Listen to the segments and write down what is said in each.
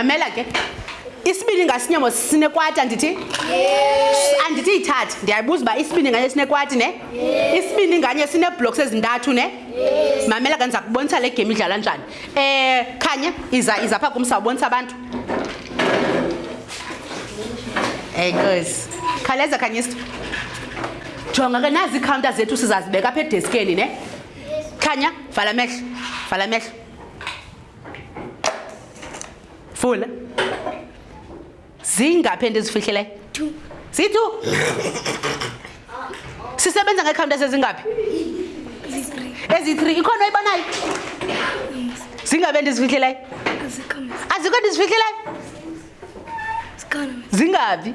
mamela ke isibini ngasinye mosinekwati andithi andithi yithathi ndiyayibuza uba isibini nganye sinekwati ne isibini nganye sineeblocks ezintathu ne mamela ke ndiza kubonisa le game idlala njani Eh khanya iza iza pha kumsa ubonisa abantu. Hey guys. Khaleza khanyista. Jonga ke nazi counter zethu sizazibeka phe deskeni ne. Khanya vala mehlo. Vala mehlo. Fula. zingaphi endizifihleleyo ziyi-two sisebenza ngekhawunti esezingaphi ezi-three ikhona oyibonayo zingabe endizifihlelayo azikho endizifihlelayo zingabi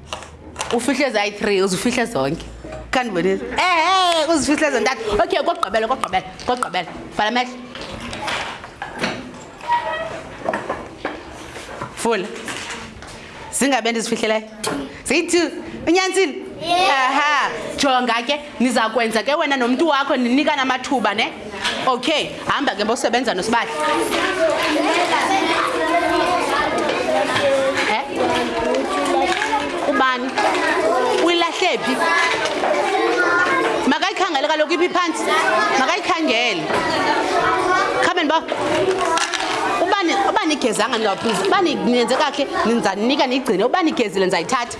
ufihle zayi-three uzifihle zonke khandibonisa ehe uzifihle zontathu okay kogqibela kogqibela kogqibela vala amehlo fula zingabe ndizifihlelayo ziyi-two unyanisile aha jonga ke niza kwenza ke wena nomntu wakho ninikana amathuba ne okay hamba ke bosebenza nosibali eh? ubani uyilahle phi makayikhangele kaloku iphi phantsi makayikhangele khabe ndiba uba nigezanga ndingaphuzi uba nenze kakhe ninzanika niyigcine uba nigezile ndizayithatha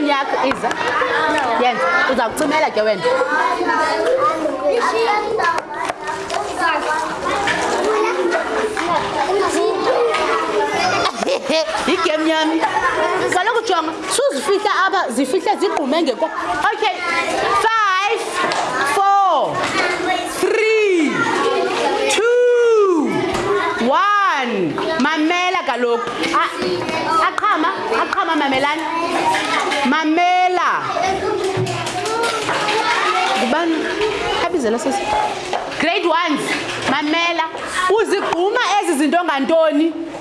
ifoni yakho iza yenza uza kucimela ke wena yigame yami kaloku jonga suzifihla apha zifihle zigqume ngeko okay five four three two one mamela kaloku aqhama aqhama mamelani mamela ngubani abizela sesi grade ones mamela uzigquma ezi zinto ngantoni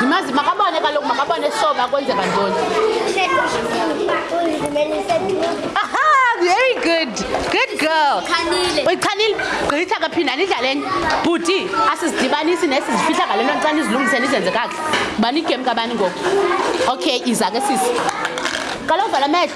yimazi makabone kaloku makabone soba kwenzeka ntoni very good good girl uyichanile gqitha kaphinda nidlale enye bhuti asizidibanisi nesizifihla ngale nto xa nizilungise nizenze kakuhle bani ikem kabani ngoku okay iza ke sisi qala uvala amehlo